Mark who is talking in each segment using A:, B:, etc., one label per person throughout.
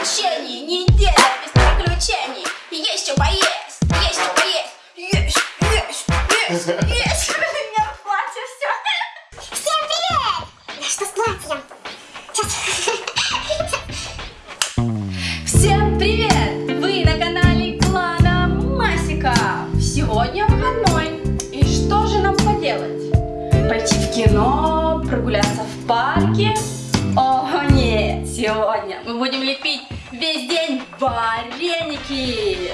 A: приключений, неделя без приключений. Есть что поесть, есть что поесть. Есть, есть, есть, есть. Вареники.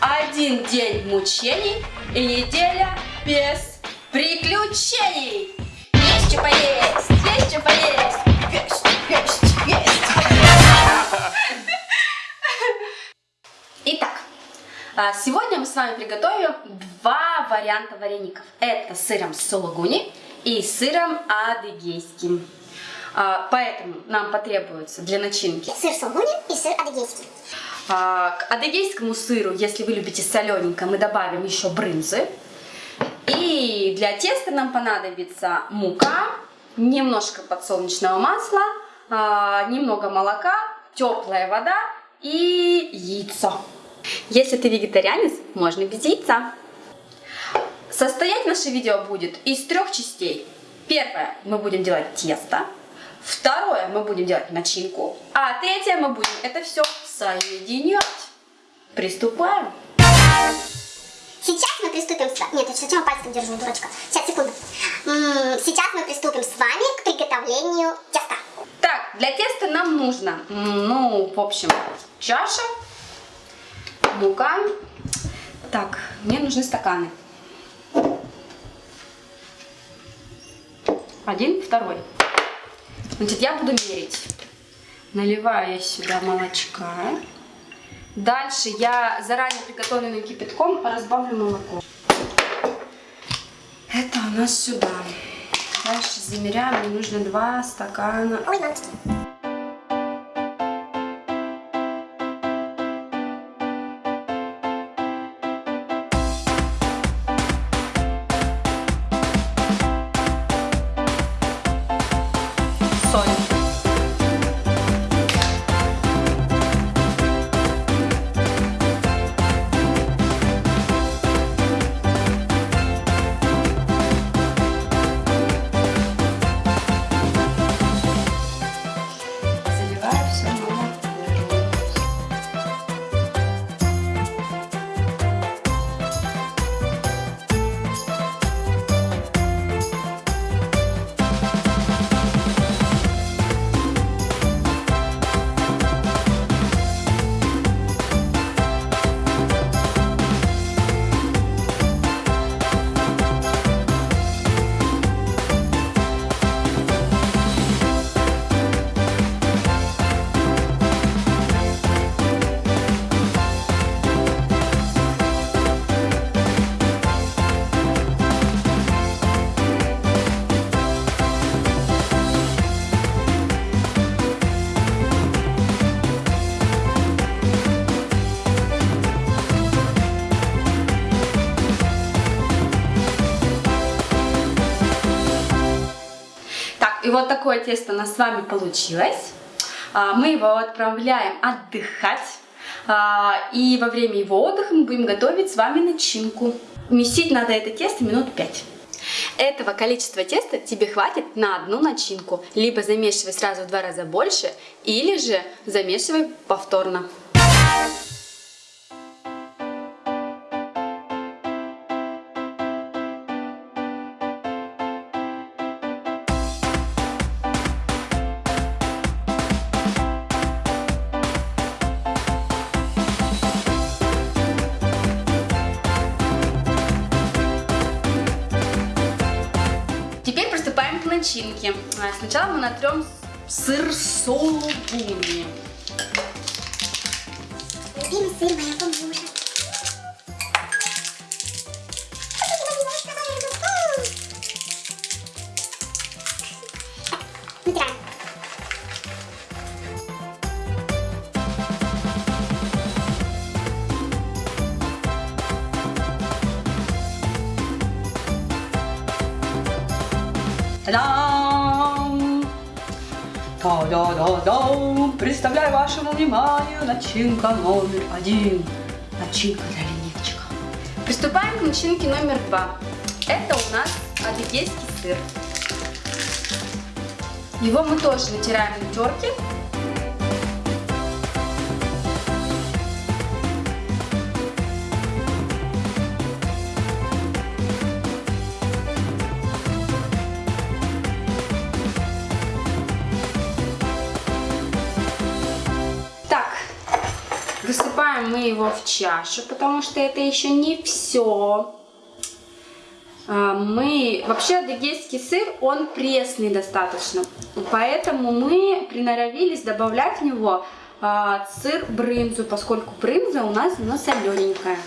A: Один день мучений и неделя без приключений. Есть что поесть, есть что поесть. Есть, есть, есть. Итак, а, сегодня мы с вами приготовим два варианта вареников. Это с сыром сулугуни и сыром адыгейским. А, Поэтому нам потребуется для начинки
B: Сыр сулгуни и сыр адыгейский.
A: А, к адыгейскому сыру, если вы любите солененькое, мы добавим еще брынзы. И для теста нам понадобится мука, немножко подсолнечного масла, а, немного молока, теплая вода и яйцо. Если ты вегетарианец, можно без яйца. Состоять наше видео будет из трех частей. Первое, мы будем делать тесто. Второе, мы будем делать начинку. А третье, мы будем это все соединять. Приступаем.
B: Сейчас мы приступим с вами... Нет, я сначала пальцем держу, дурочка. Сейчас, секунду. Сейчас мы приступим с вами к приготовлению теста.
A: Так, для теста нам нужно, ну, в общем, чаша, мука. Так, мне нужны стаканы. Один, второй. Значит, я буду мерить. Наливаю я сюда молочка. Дальше я заранее приготовленным кипятком разбавлю молоко. Это у нас сюда. Дальше замеряем, мне нужно два стакана.
B: Ой,
A: вот такое тесто у нас с вами получилось. А, Мы его отправляем отдыхать. А, И во время его отдыха мы будем готовить с вами начинку. Месить надо это тесто минут 5. Этого количества теста тебе хватит на одну начинку. Либо замешивай сразу в два раза больше, или же замешивай повторно. Начинке. А, Сначала мы натрем сыр сулугуни.
B: Любимый сыр моего мужа.
A: Та-дам! Та-да-да-да! Представляю вашему вниманию начинка номер один. Начинка для ленивчика. Приступаем к начинке номер два. Это у нас адыгейский сыр. Его мы тоже натираем на терке. Высыпаем мы его в чашу, потому что это еще не все. Мы вообще адыгейский сыр, он пресный достаточно, поэтому мы приноровились добавлять в него а, сыр брынзу, поскольку брынза у нас она солененькая.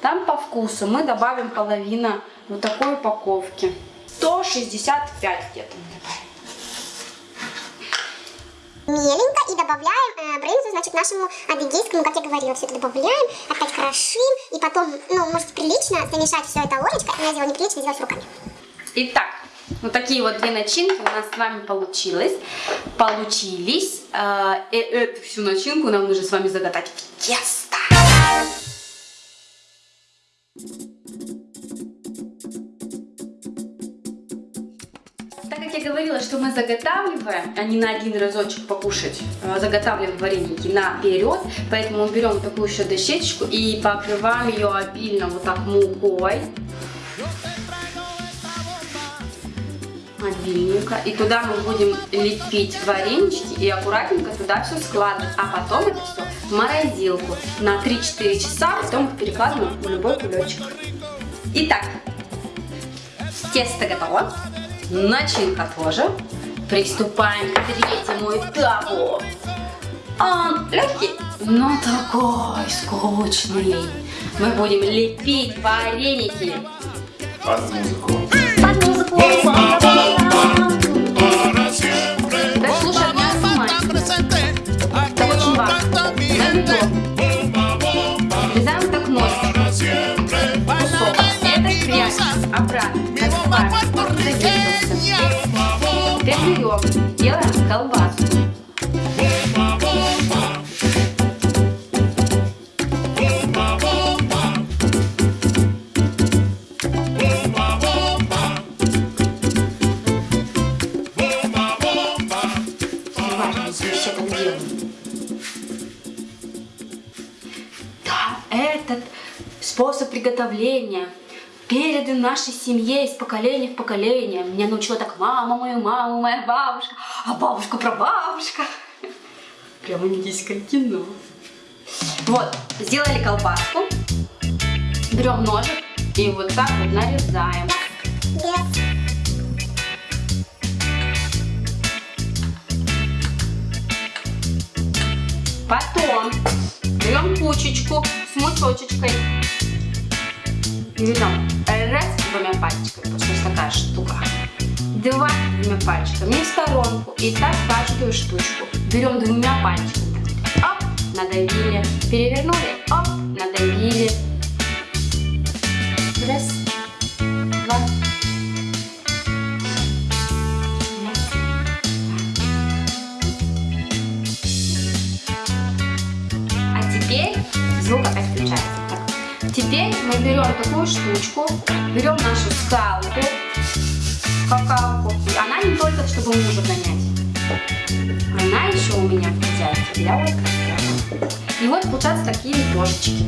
A: Там по вкусу мы добавим половину вот такой упаковки. 165 где-то мы добавим.
B: Меленько и добавляем э, брынзу, значит, нашему адыгейскому, как я говорила, все это добавляем, опять крошим, и потом, ну, можете прилично замешать все это ложечкой, но я делаю неприлично, делать руками.
A: Итак, вот такие вот две начинки у нас с вами получилось, получились. Э, и эту всю начинку нам нужно с вами загадать в тесто. Говорила, что мы заготавливаем, а не на один разочек покушать, а заготавливаем вареники наперед, поэтому берем такую еще дощечку и покрываем ее обильно вот так мукой. Обильненько. И туда мы будем лепить варенички и аккуратненько туда все складывать. А потом это все в морозилку на 3-4 часа, потом перекладываем в любой кулечек. Итак, тесто готово. Начинка тоже. Приступаем к третьему этапу. Он легкий, но такой скучный. Мы будем лепить вареники.
C: Под музыку.
A: Колбаску. Да, этот способ приготовления передан нашей семье из поколения в поколение. Меня научила так мама, моя мама, моя бабушка, а бабушка про бабушка. Прямо индийское кино. Вот, сделали колбаску. Берем ножик и вот так вот нарезаем. Потом берем кучечку с мучочечкой. Берем раз двумя пальчиками, потому что такая штука. Два двумя пальчиками в сторонку. И так каждую штучку. Берем двумя пальчиками. Оп, надавили. Перевернули. Оп, надавили. Такую штучку, берем нашу скалку, какалку. Она не только, чтобы мужа гонять. Она еще у меня в хозяйстве для вот И вот получаются такие ложечки.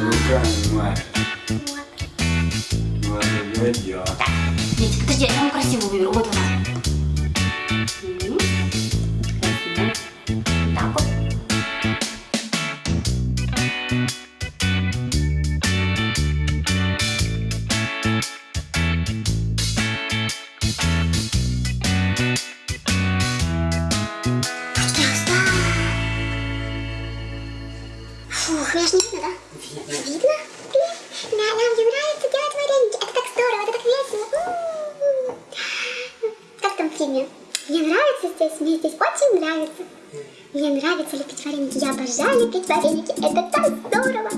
C: Руками, мать. Это дело.
A: Так, Дети, подожди, я вам красивую выберу. Вот она.
B: Меня ж не видно, да? Видно? Блин, Да, нам же нравится делать вареники. Это так здорово, это так весело. М-м-м. Как там в фильме? Мне нравится здесь, мне здесь очень нравится. Мне нравится лепить вареники. Я обожаю лепить вареники. Это так здорово.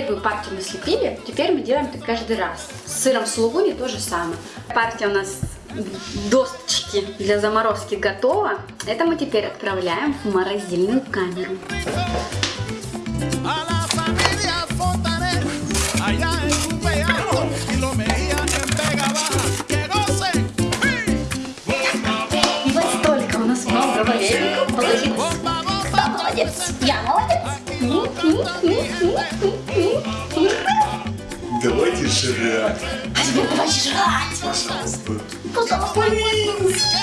A: Первую партию мы слепили, теперь мы делаем это каждый раз. С сыром сулугуни то же самое. Партия у нас досточки для заморозки готова. Это мы теперь отправляем в морозильную камеру. И вот столько у нас много вареников получилось. Кто молодец? Я молодец.
C: Жрать.
A: А теперь давай жрать.
C: Пожалуйста.
A: Пожалуйста.